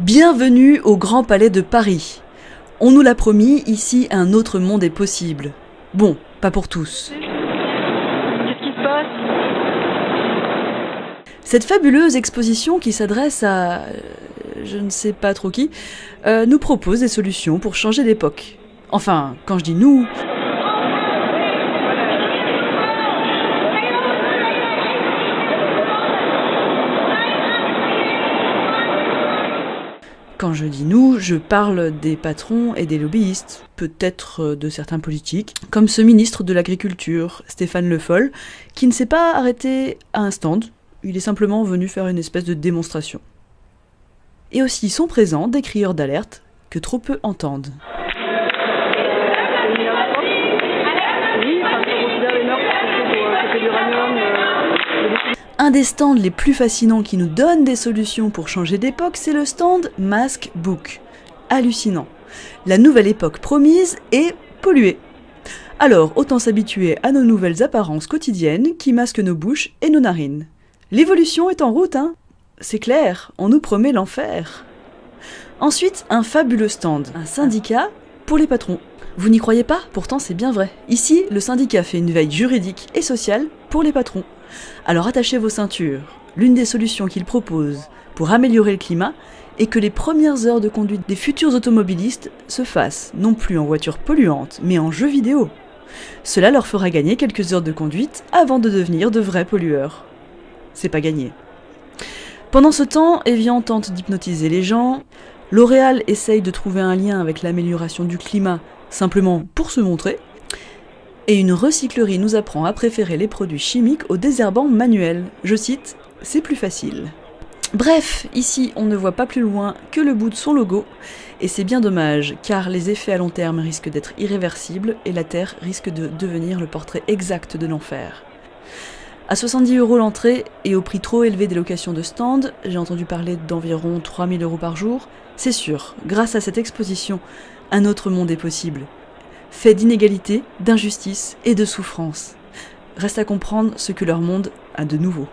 Bienvenue au Grand Palais de Paris. On nous l'a promis, ici un autre monde est possible. Bon, pas pour tous. Qu'est-ce qui se passe? Cette fabuleuse exposition qui s'adresse à... je ne sais pas trop qui, euh, nous propose des solutions pour changer d'époque. Enfin, quand je dis nous... Quand je dis nous, je parle des patrons et des lobbyistes, peut-être euh, de certains politiques, comme ce ministre de l'Agriculture, Stéphane Le Foll, qui ne s'est pas arrêté à un stand, il est simplement venu faire une espèce de démonstration. Et aussi sont présents des crieurs d'alerte que trop peu entendent. Un des stands les plus fascinants qui nous donne des solutions pour changer d'époque, c'est le stand Mask Book. Hallucinant. La nouvelle époque promise est polluée. Alors, autant s'habituer à nos nouvelles apparences quotidiennes qui masquent nos bouches et nos narines. L'évolution est en route, hein C'est clair, on nous promet l'enfer. Ensuite, un fabuleux stand, un syndicat pour les patrons. Vous n'y croyez pas? Pourtant, c'est bien vrai. Ici, le syndicat fait une veille juridique et sociale pour les patrons. Alors attachez vos ceintures. L'une des solutions qu'il propose pour améliorer le climat est que les premières heures de conduite des futurs automobilistes se fassent non plus en voiture polluante, mais en jeu vidéo. Cela leur fera gagner quelques heures de conduite avant de devenir de vrais pollueurs. C'est pas gagné. Pendant ce temps, Evian tente d'hypnotiser les gens, L'Oréal essaye de trouver un lien avec l'amélioration du climat simplement pour se montrer, et une recyclerie nous apprend à préférer les produits chimiques aux désherbants manuels. Je cite, c'est plus facile. Bref, ici on ne voit pas plus loin que le bout de son logo, et c'est bien dommage, car les effets à long terme risquent d'être irréversibles et la Terre risque de devenir le portrait exact de l'enfer. À 70 euros l'entrée et au prix trop élevé des locations de stand, j'ai entendu parler d'environ 3000 euros par jour, c'est sûr, grâce à cette exposition, un autre monde est possible. Fait d'inégalité, d'injustice et de souffrance. Reste à comprendre ce que leur monde a de nouveau.